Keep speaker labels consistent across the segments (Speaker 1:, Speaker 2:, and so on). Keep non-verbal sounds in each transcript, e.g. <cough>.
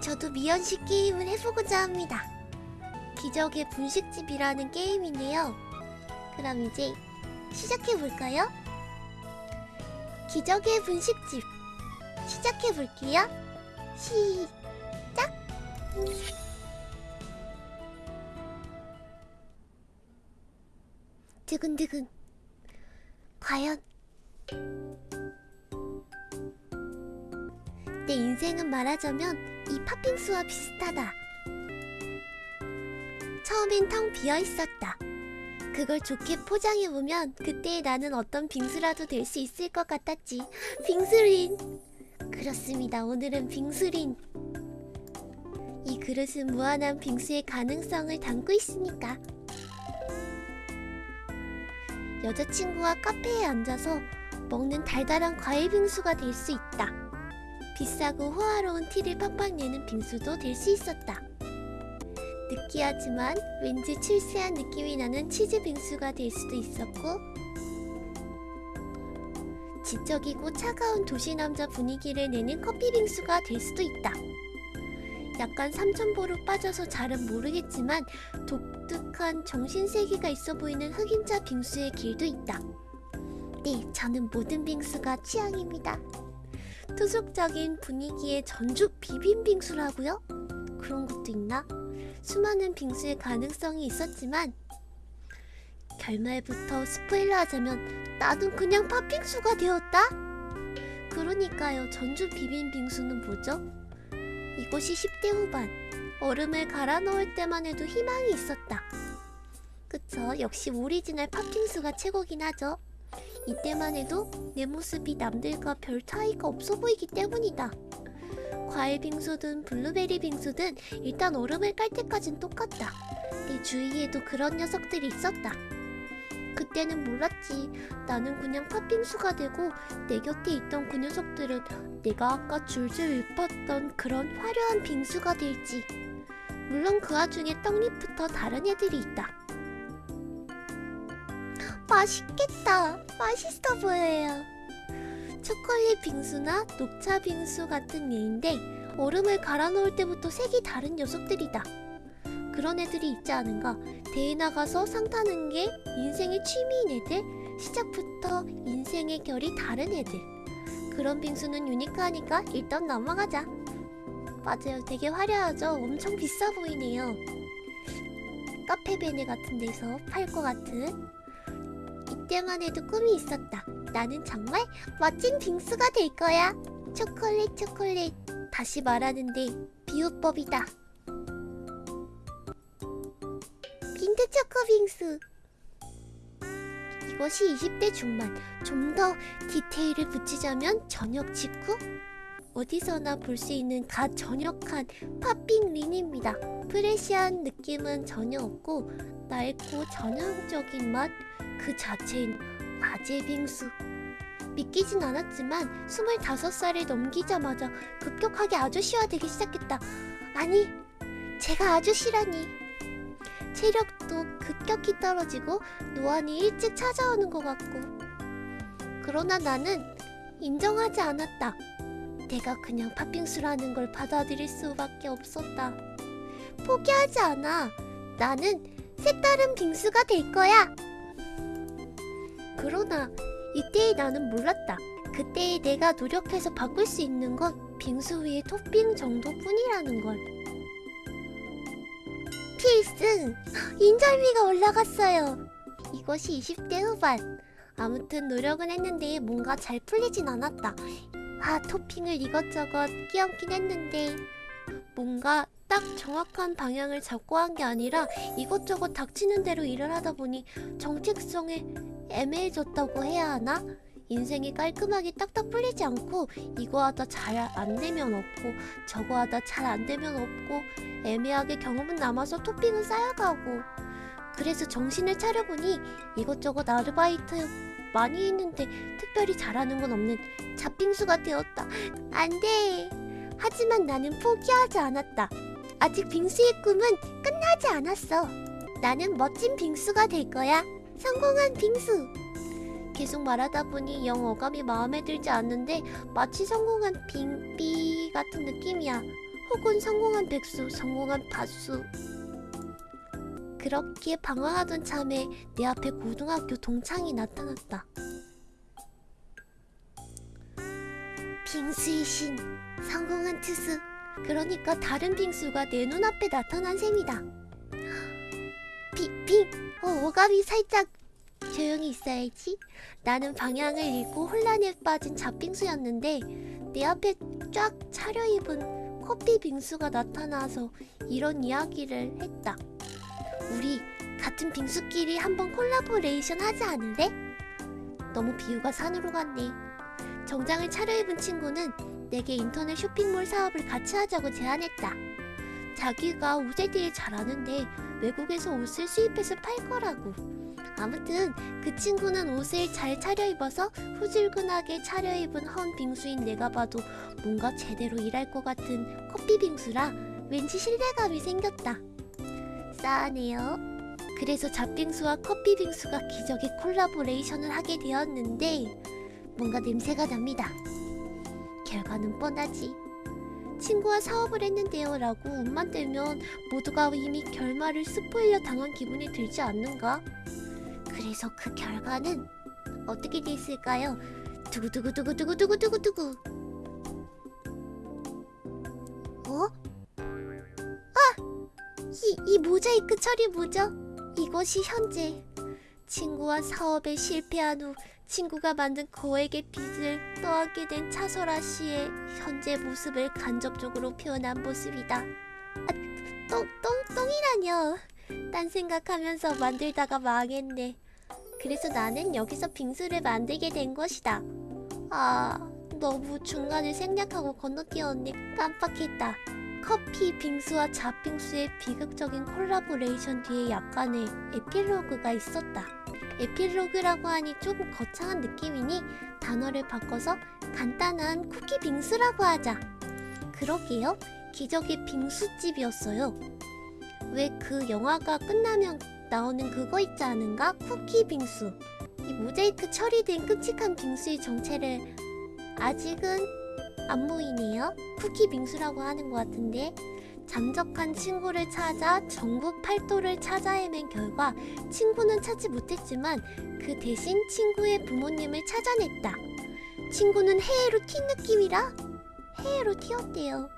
Speaker 1: 저도 미연식 게임을 해보고자 합니다. 기적의 분식집이라는 게임인데요. 그럼 이제 시작해볼까요? 기적의 분식집 시작해볼게요. 시작! 두근두근 과연 내 인생은 말하자면 이 팥빙수와 비슷하다. 처음엔 텅 비어 있었다. 그걸 좋게 포장해보면 그때의 나는 어떤 빙수라도 될 수 있을 것 같았지. 빙수린! 그렇습니다. 오늘은 빙수린. 이 그릇은 무한한 빙수의 가능성을 담고 있으니까. 여자친구와 카페에 앉아서 먹는 달달한 과일 빙수가 될 수 있다. 비싸고 호화로운 티를 팍팍 내는 빙수도 될 수 있었다. 느끼하지만 왠지 출세한 느낌이 나는 치즈 빙수가 될 수도 있었고 지적이고 차가운 도시 남자 분위기를 내는 커피 빙수가 될 수도 있다. 약간 삼천보로 빠져서 잘은 모르겠지만 독특한 정신세계가 있어 보이는 흑임자 빙수의 길도 있다. 네, 저는 모든 빙수가 취향입니다. 투숙적인 분위기의 전주 비빔빙수라고요? 그런 것도 있나? 수많은 빙수의 가능성이 있었지만 결말부터 스포일러 하자면 나는 그냥 팥빙수가 되었다? 그러니까요 전주 비빔빙수는 뭐죠? 이것이 10대 후반 얼음을 갈아 넣을 때만 해도 희망이 있었다 그쵸 역시 오리지널 팥빙수가 최고긴 하죠 이때만 해도 내 모습이 남들과 별 차이가 없어 보이기 때문이다 과일 빙수든 블루베리 빙수든 일단 얼음을 깔 때까진 똑같다. 내 주위에도 그런 녀석들이 있었다. 그때는 몰랐지. 나는 그냥 팥빙수가 되고 내 곁에 있던 그 녀석들은 내가 아까 줄줄 읊었던 그런 화려한 빙수가 될지. 물론 그 와중에 떡잎부터 다른 애들이 있다. 맛있겠다. 맛있어 보여요. 초콜릿 빙수나 녹차 빙수 같은 예인데 얼음을 갈아 넣을 때부터 색이 다른 녀석들이다. 그런 애들이 있지 않은가? 대회 나가서 상 타는 게 인생의 취미인 애들, 시작부터 인생의 결이 다른 애들. 그런 빙수는 유니크하니까 일단 넘어가자. 맞아요, 되게 화려하죠? 엄청 비싸 보이네요. 카페 베네 같은 데서 팔 것 같은. 이때만 해도 꿈이 있었다. 나는 정말 멋진 빙수가 될 거야. 초콜릿 초콜릿. 다시 말하는데 비유법이다. 빈트 초코 빙수. 이것이 20대 중반. 좀 더 디테일을 붙이자면 저녁 직후? 어디서나 볼 수 있는 갓 전역한 팥빙 린입니다. 프레시한 느낌은 전혀 없고 낡고 전형적인 맛 그 자체인 아재 빙수. 믿기진 않았지만 25살을 넘기자마자 급격하게 아저씨화 되기 시작했다. 아니, 제가 아저씨라니. 체력도 급격히 떨어지고 노안이 일찍 찾아오는 것 같고. 그러나 나는 인정하지 않았다. 내가 그냥 팥빙수라는 걸 받아들일 수밖에 없었다. 포기하지 않아. 나는 색다른 빙수가 될 거야. 그러나 이때의 나는 몰랐다. 그때의 내가 노력해서 바꿀 수 있는 건 빙수 위에 토핑 정도뿐이라는 걸. 필승! 인절미가 올라갔어요. 이것이 20대 후반. 아무튼 노력은 했는데 뭔가 잘 풀리진 않았다. 아, 토핑을 이것저것 끼얹긴 했는데 뭔가 딱 정확한 방향을 잡고 한 게 아니라 이것저것 닥치는 대로 일을 하다 보니 정체성에 애매해졌다고 해야 하나? 인생이 깔끔하게 딱딱 풀리지 않고 이거 하다 잘 안 되면 없고 저거 하다 잘 안 되면 없고 애매하게 경험은 남아서 토핑은 쌓여가고 그래서 정신을 차려보니 이것저것 아르바이트 많이 했는데 특별히 잘하는 건 없는 잡빙수가 되었다. 안 돼. 하지만 나는 포기하지 않았다. 아직 빙수의 꿈은 끝나지 않았어. 나는 멋진 빙수가 될 거야. 성공한 빙수. 계속 말하다 보니 영 어감이 마음에 들지 않는데 마치 성공한 빙비 같은 느낌이야. 혹은 성공한 백수, 성공한 밭수. 그렇게 방황하던 참에 내 앞에 고등학교 동창이 나타났다. 빙수의 신, 성공한 투수. 그러니까 다른 빙수가 내 눈앞에 나타난 셈이다. 비, 빙, 어, 오감이 살짝 조용히 있어야지. 나는 방향을 잃고 혼란에 빠진 잡빙수였는데 내 앞에 쫙 차려입은 커피 빙수가 나타나서 이런 이야기를 했다. 우리 같은 빙수끼리 한번 콜라보레이션 하지 않을래? 너무 비유가 산으로 갔네. 정장을 차려입은 친구는 내게 인터넷 쇼핑몰 사업을 같이 하자고 제안했다. 자기가 옷에 대해 잘 아는데 외국에서 옷을 수입해서 팔 거라고. 아무튼 그 친구는 옷을 잘 차려입어서 후줄근하게 차려입은 헌 빙수인 내가 봐도 뭔가 제대로 일할 것 같은 커피 빙수라 왠지 신뢰감이 생겼다. 싸하네요. 그래서 잡빙수와 커피 빙수가 기적의 콜라보레이션을 하게 되었는데 뭔가 냄새가 납니다. 결과는 뻔하지. 친구와 사업을 했는데요 라고 웃만 대면 모두가 이미 결말을 스포일러 당한 기분이 들지 않는가? 그래서 그 결과는 어떻게 됐을까요? 두구두구두구두구두구두구두구 어? 아! 이, 이 모자이크 처리 뭐죠? 이것이 현재 친구와 사업에 실패한 후 친구가 만든 거액의 빚을 떠안게 된 차설아 씨의 현재 모습을 간접적으로 표현한 모습이다. 아, 똥, 똥, 똥이라뇨. 딴 생각하면서 만들다가 망했네. 그래서 나는 여기서 빙수를 만들게 된 것이다. 아, 너무 중간을 생략하고 건너뛰었네. 깜빡했다. 커피 빙수와 잡빙수의 비극적인 콜라보레이션 뒤에 약간의 에필로그가 있었다. 에필로그라고 하니 조금 거창한 느낌이니 단어를 바꿔서 간단한 쿠키 빙수라고 하자. 그러게요. 기적의 빙수집이었어요. 왜 그 영화가 끝나면 나오는 그거 있지 않은가? 쿠키 빙수. 이 모자이크 처리된 끔찍한 빙수의 정체를 아직은 안 보이네요. 쿠키 빙수라고 하는 것 같은데 잠적한 친구를 찾아 전국 팔도를 찾아 헤맨 결과 친구는 찾지 못했지만 그 대신 친구의 부모님을 찾아냈다. 친구는 해외로 튄 느낌이라 해외로 튀었대요.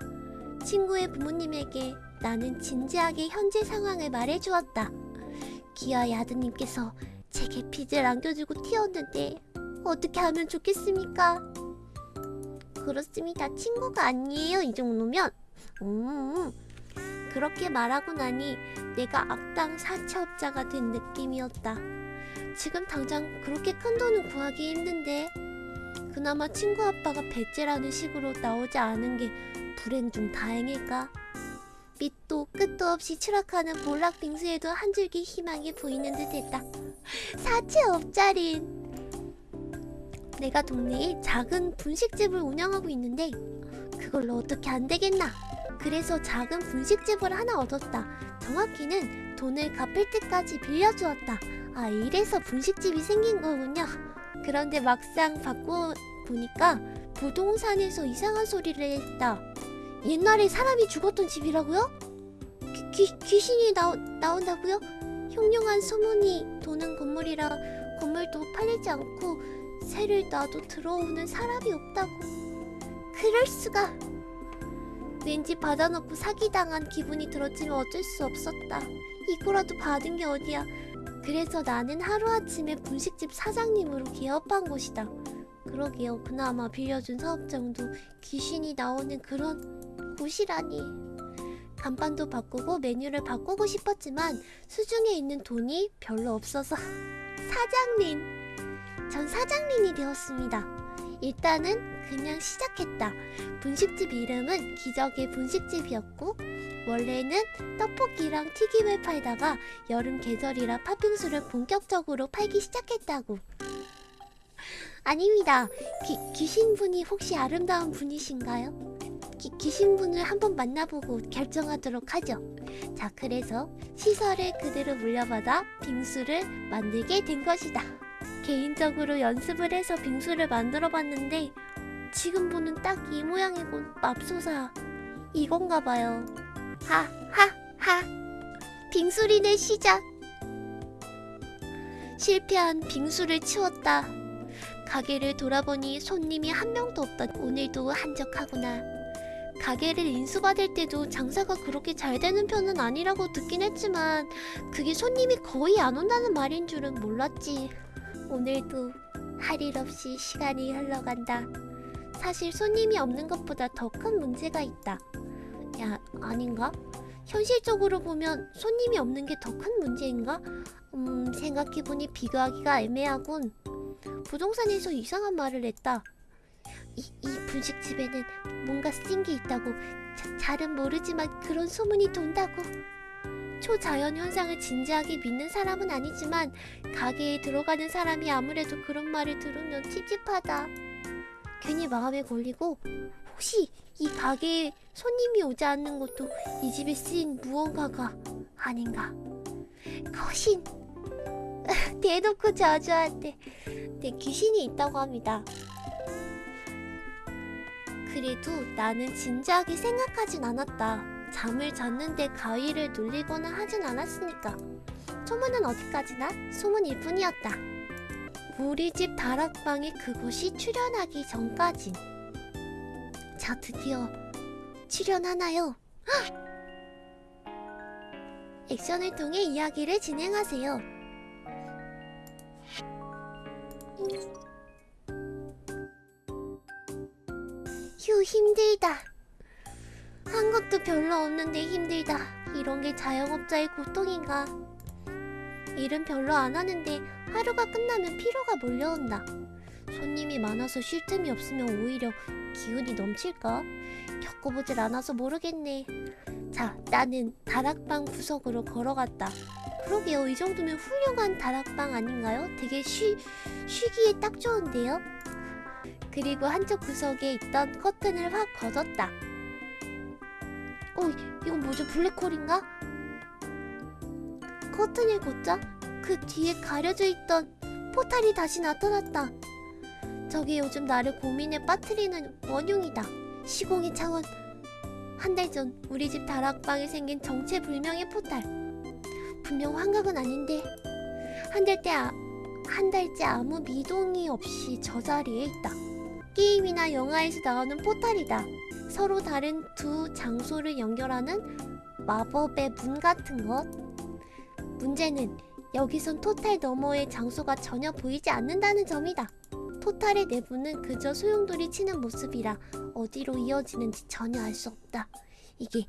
Speaker 1: 친구의 부모님에게 나는 진지하게 현재 상황을 말해주었다. 기아의 아드님께서 제게 빚을 안겨주고 튀었는데 어떻게 하면 좋겠습니까? 그렇습니다. 친구가 아니에요. 이 정도면. 음, 그렇게 말하고 나니 내가 악당 사채업자가 된 느낌이었다. 지금 당장 그렇게 큰 돈은 구하기 힘든데 그나마 친구 아빠가 배째라는 식으로 나오지 않은 게 불행 중 다행일까? 밑도 끝도 없이 추락하는 몰락 빙수에도 한 줄기 희망이 보이는 듯했다. 사채업자린 내가 동네에 작은 분식집을 운영하고 있는데 그걸로 어떻게 안 되겠나? 그래서 작은 분식집을 하나 얻었다. 정확히는 돈을 갚을 때까지 빌려주었다. 아, 이래서 분식집이 생긴 거군요. 그런데 막상 받고 보니까 부동산에서 이상한 소리를 했다. 옛날에 사람이 죽었던 집이라고요? 귀, 귀, 귀신이 나오, 나온다고요? 흉흉한 소문이 도는 건물이라 건물도 팔리지 않고 새를 놔도 들어오는 사람이 없다고. 그럴 수가. 왠지 받아놓고 사기당한 기분이 들었지만 어쩔 수 없었다. 이거라도 받은 게 어디야. 그래서 나는 하루아침에 분식집 사장님으로 개업한 것이다. 그러게요. 그나마 빌려준 사업장도 귀신이 나오는 그런 곳이라니. 간판도 바꾸고 메뉴를 바꾸고 싶었지만 수중에 있는 돈이 별로 없어서 사장님! 전 사장님이 되었습니다. 일단은 그냥 시작했다. 분식집 이름은 기적의 분식집이었고 원래는 떡볶이랑 튀김을 팔다가 여름 계절이라 팥빙수를 본격적으로 팔기 시작했다고. 아닙니다. 기, 귀신분이 혹시 아름다운 분이신가요? 기, 귀신분을 한번 만나보고 결정하도록 하죠. 자, 그래서 시설을 그대로 물려받아 빙수를 만들게 된 것이다. 개인적으로 연습을 해서 빙수를 만들어 봤는데 지금 보는 딱 이 모양이군 맙소사 이건가 봐요. 하하하. 빙수리네 시작. 실패한 빙수를 치웠다. 가게를 돌아보니 손님이 한 명도 없다. 오늘도 한적하구나. 가게를 인수받을 때도 장사가 그렇게 잘 되는 편은 아니라고 듣긴 했지만 그게 손님이 거의 안 온다는 말인 줄은 몰랐지. 오늘도 할 일 없이 시간이 흘러간다. 사실 손님이 없는 것보다 더 큰 문제가 있다. 야, 아닌가? 현실적으로 보면 손님이 없는 게 더 큰 문제인가? 음, 생각해보니 비교하기가 애매하군. 부동산에서 이상한 말을 했다. 이, 이 분식집에는 뭔가 쓰인 게 있다고. 자, 잘은 모르지만 그런 소문이 돈다고. 초자연 현상을 진지하게 믿는 사람은 아니지만 가게에 들어가는 사람이 아무래도 그런 말을 들으면 찝찝하다. 괜히 마음에 걸리고 혹시 이 가게에 손님이 오지 않는 것도 이 집에 쓰인 무언가가 아닌가. 거신! <laughs> 대놓고 저주한테 내 귀신이 있다고 합니다. 그래도 나는 진지하게 생각하진 않았다. 잠을 잤는데 가위를 눌리거나 하진 않았으니까. 소문은 어디까지나 소문일 뿐이었다. 우리 집 다락방에 그곳이 출연하기 전까진. 자, 드디어 출연하나요? 헉! 액션을 통해 이야기를 진행하세요. 휴, 힘들다. 한 것도 별로 없는데 힘들다. 이런 게 자영업자의 고통인가. 일은 별로 안 하는데 하루가 끝나면 피로가 몰려온다. 손님이 많아서 쉴 틈이 없으면 오히려 기운이 넘칠까? 겪어보질 않아서 모르겠네. 자, 나는 다락방 구석으로 걸어갔다. 그러게요. 이 정도면 훌륭한 다락방 아닌가요? 되게 쉬, 쉬기에 딱 좋은데요? 그리고 한쪽 구석에 있던 커튼을 확 걷었다. 어, 이건 뭐죠? 블랙홀인가? 커튼을 걷자 그 뒤에 가려져 있던 포탈이 다시 나타났다. 저게 요즘 나를 고민에 빠뜨리는 원흉이다. 시공의 차원. 한 달 전 우리 집 다락방에 생긴 정체불명의 포탈. 분명 환각은 아닌데 한 달째 아, 한 달째 아무 미동이 없이 저 자리에 있다. 게임이나 영화에서 나오는 포탈이다. 서로 다른 두 장소를 연결하는 마법의 문 같은 것. 문제는 여기선 토탈 너머의 장소가 전혀 보이지 않는다는 점이다. 토탈의 내부는 그저 소용돌이 치는 모습이라 어디로 이어지는지 전혀 알 수 없다. 이게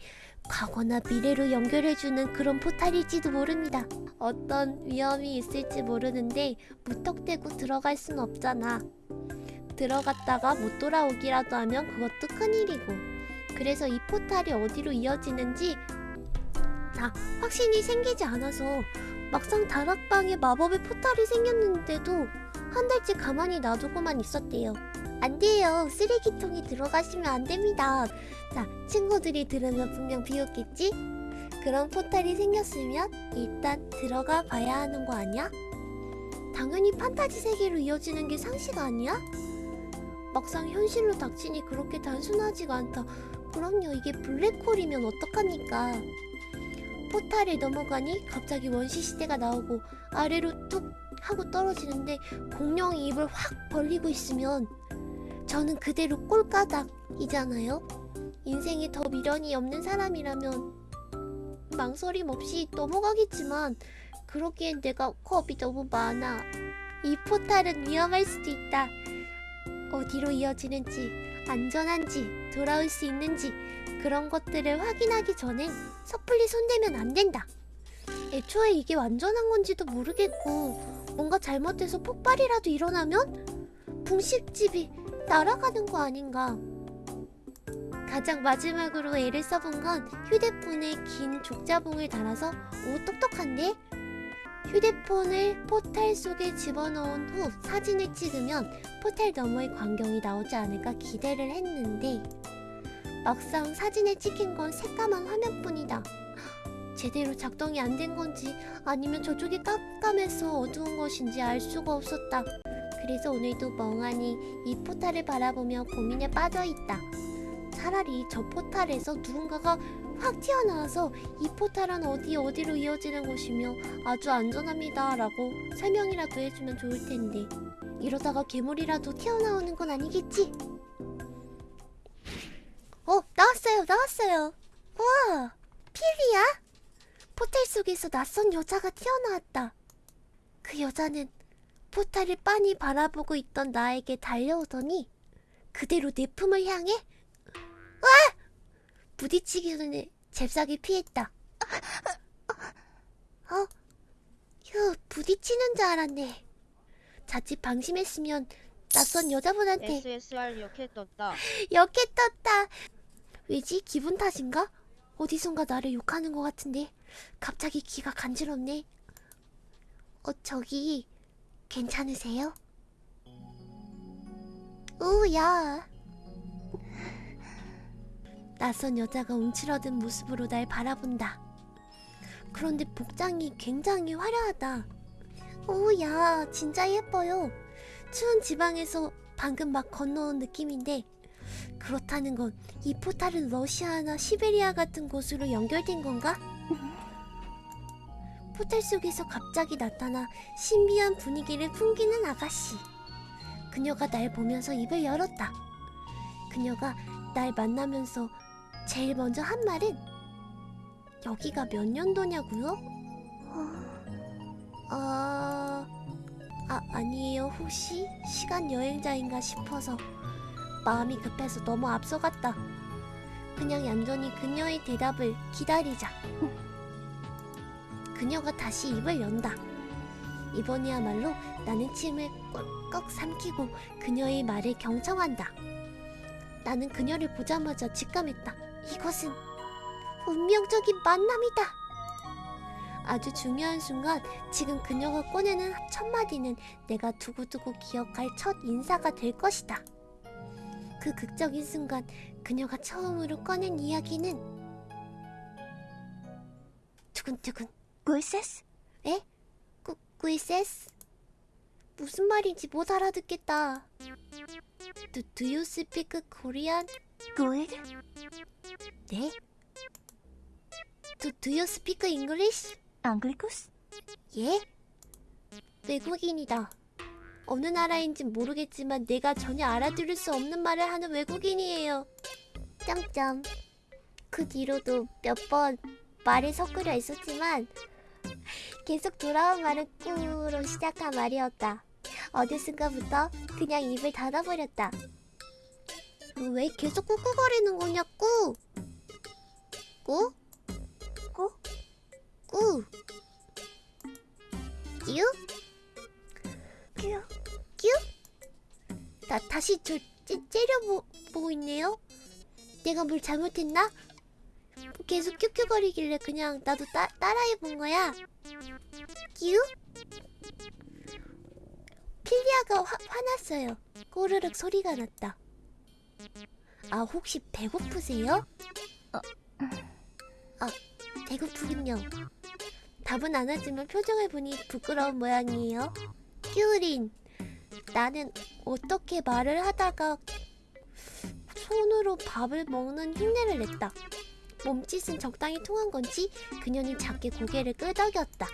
Speaker 1: 과거나 미래로 연결해주는 그런 포탈일지도 모릅니다. 어떤 위험이 있을지 모르는데 무턱대고 들어갈 순 없잖아. 들어갔다가 못 돌아오기라도 하면 그것도 큰일이고 그래서 이 포탈이 어디로 이어지는지 자 확신이 생기지 않아서 막상 다락방에 마법의 포탈이 생겼는데도 한 달째 가만히 놔두고만 있었대요 안 돼요 쓰레기통에 들어가시면 안 됩니다 자 친구들이 들으면 분명 비웃겠지? 그런 포탈이 생겼으면 일단 들어가 봐야 하는 거 아니야? 당연히 판타지 세계로 이어지는 게 상식 아니야? 막상 현실로 닥치니 그렇게 단순하지가 않다. 그럼요, 이게 블랙홀이면 어떡합니까? 포탈을 넘어가니 갑자기 원시 시대가 나오고 아래로 뚝 하고 떨어지는데 공룡이 입을 확 벌리고 있으면 저는 그대로 꼴까닥이잖아요. 인생에 더 미련이 없는 사람이라면 망설임 없이 넘어가겠지만 그러기엔 내가 겁이 너무 많아. 이 포탈은 위험할 수도 있다. 어디로 이어지는지, 안전한지, 돌아올 수 있는지 그런 것들을 확인하기 전엔 섣불리 손대면 안 된다. 애초에 이게 완전한 건지도 모르겠고 뭔가 잘못돼서 폭발이라도 일어나면 분식집이 날아가는 거 아닌가. 가장 마지막으로 애를 써본 건 휴대폰에 긴 족자봉을 달아서 오 똑똑한데? 휴대폰을 포탈 속에 집어넣은 후 사진을 찍으면 포탈 너머의 광경이 나오지 않을까 기대를 했는데 막상 사진에 찍힌 건 새까만 화면뿐이다. 제대로 작동이 안 된 건지 아니면 저쪽이 깜깜해서 어두운 것인지 알 수가 없었다. 그래서 오늘도 멍하니 이 포탈을 바라보며 고민에 빠져 있다. 차라리 저 포탈에서 누군가가 확 튀어나와서 이 포탈은 어디 어디로 이어지는 곳이며 아주 안전합니다 라고 설명이라도 해주면 좋을 텐데 이러다가 괴물이라도 튀어나오는 건 아니겠지? 어 나왔어요 나왔어요 우와 필리야? 포탈 속에서 낯선 여자가 튀어나왔다 그 여자는 포탈을 빤히 바라보고 있던 나에게 달려오더니 그대로 내 품을 향해 와! 부딪히기 전에 잽싸게 피했다. 어? 휴, 부딪히는 줄 알았네. 자칫 방심했으면 낯선 여자분한테
Speaker 2: SSR 이렇게 떴다.
Speaker 1: 역해 떴다. 왜지? 기분 탓인가? 어디선가 나를 욕하는 것 같은데 갑자기 귀가 간지럽네. 어 저기 괜찮으세요? 우야. 낯선 여자가 움츠러든 모습으로 날 바라본다. 그런데 복장이 굉장히 화려하다. 오야, 진짜 예뻐요. 추운 지방에서 방금 막 건너온 느낌인데 그렇다는 건 이 포탈은 러시아나 시베리아 같은 곳으로 연결된 건가? <laughs> 포탈 속에서 갑자기 나타나 신비한 분위기를 풍기는 아가씨. 그녀가 날 보면서 입을 열었다. 그녀가 날 만나면서 제일 먼저 한 말은 여기가 몇 년도냐고요? 어, 아, 아 아니에요. 혹시 시간 여행자인가 싶어서 마음이 급해서 너무 앞서갔다. 그냥 얌전히 그녀의 대답을 기다리자. 그녀가 다시 입을 연다. 이번이야말로 나는 침을 꿀꺽 삼키고 그녀의 말을 경청한다. 나는 그녀를 보자마자 직감했다. 이것은 운명적인 만남이다. 아주 중요한 순간 지금 그녀가 꺼내는 첫 마디는 내가 두고두고 기억할 첫 인사가 될 것이다. 그 극적인 순간 그녀가 처음으로 꺼낸 이야기는 두근두근
Speaker 3: 꿀세스?
Speaker 1: 에? 꾸, 꾸이세스? 무슨 말인지 못 알아듣겠다. Do, do you speak Korean?
Speaker 3: 꿀?
Speaker 1: 네? Do, do you speak English?
Speaker 3: 앙글쿠스?
Speaker 1: 예? 외국인이다. 어느 나라인진 모르겠지만 내가 전혀 알아들을 수 없는 말을 하는 외국인이에요. 짱짱. 그 뒤로도 몇 번 말을 섞으려 했었지만 계속 돌아온 말은 꾸로 시작한 말이었다. 어느 순간부터 그냥 입을 닫아버렸다. 왜 계속 꾹꾹거리는 거냐, 꾸? 꾸?
Speaker 3: 꾸?
Speaker 1: 꾸? 끼우?
Speaker 3: 큐?
Speaker 1: 뀨? 나 다시 저 찌, 째려보고 있네요. 내가 뭘 잘못했나? 계속 큐큐거리길래 그냥 나도 따, 따라해본 거야. 뀨? 필 리아가 화, 화났어요. 꼬르륵 소리가 났다. 아 혹시 배고프세요? 어, 아 배고프군요. 답은 안 하지만 표정을 보니 부끄러운 모양이에요. 큐린, 나는 어떻게 말을 하다가 손으로 밥을 먹는 흉내를 냈다. 몸짓은 적당히 통한 건지 그녀는 작게 고개를 끄덕였다.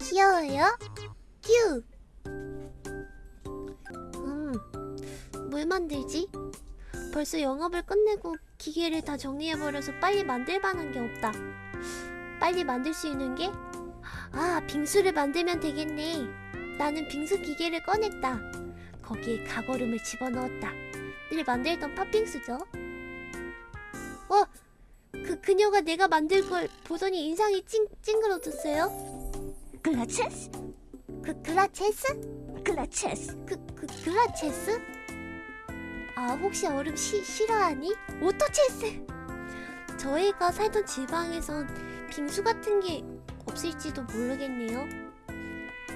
Speaker 1: 귀여워요? 큐! 뭘 만들지? 벌써 영업을 끝내고 기계를 다 정리해버려서 빨리 만들 만한 게 없다. 빨리 만들 수 있는 게? 아, 빙수를 만들면 되겠네. 나는 빙수 기계를 꺼냈다. 거기에 가거름을 집어넣었다. 늘 만들던 팥빙수죠. 어, 그 그녀가 내가 만들 걸 보더니 인상이 찡, 찡그러졌어요.
Speaker 3: 글라체스?
Speaker 1: 그 글라체스?
Speaker 3: 글라체스?
Speaker 1: 그, 그 글라체스? 아, 혹시 얼음 시, 싫어하니? 오토체스! 저희가 살던 지방에선 빙수 같은 게 없을지도 모르겠네요.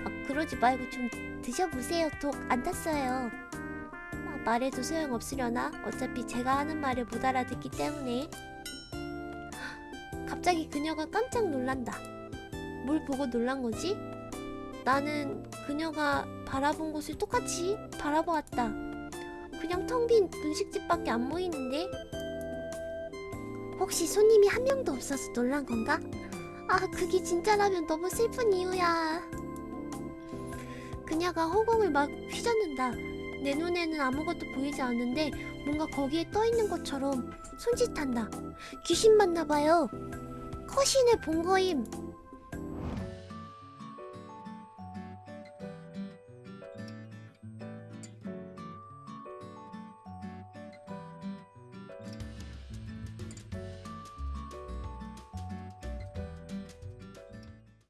Speaker 1: 아, 그러지 말고 좀 드셔보세요. 독 안 탔어요. 아, 말해도 소용없으려나? 어차피 제가 하는 말을 못 알아듣기 때문에. 갑자기 그녀가 깜짝 놀란다. 뭘 보고 놀란 거지? 나는 그녀가 바라본 곳을 똑같이 바라보았다. 그냥 텅 빈 분식집밖에 안 보이는데? 혹시 손님이 한 명도 없어서 놀란 건가? 아, 그게 진짜라면 너무 슬픈 이유야. 그녀가 허공을 막 휘젓는다. 내 눈에는 아무것도 보이지 않는데 뭔가 거기에 떠 있는 것처럼 손짓한다. 귀신 맞나 봐요. 커신을 본 거임.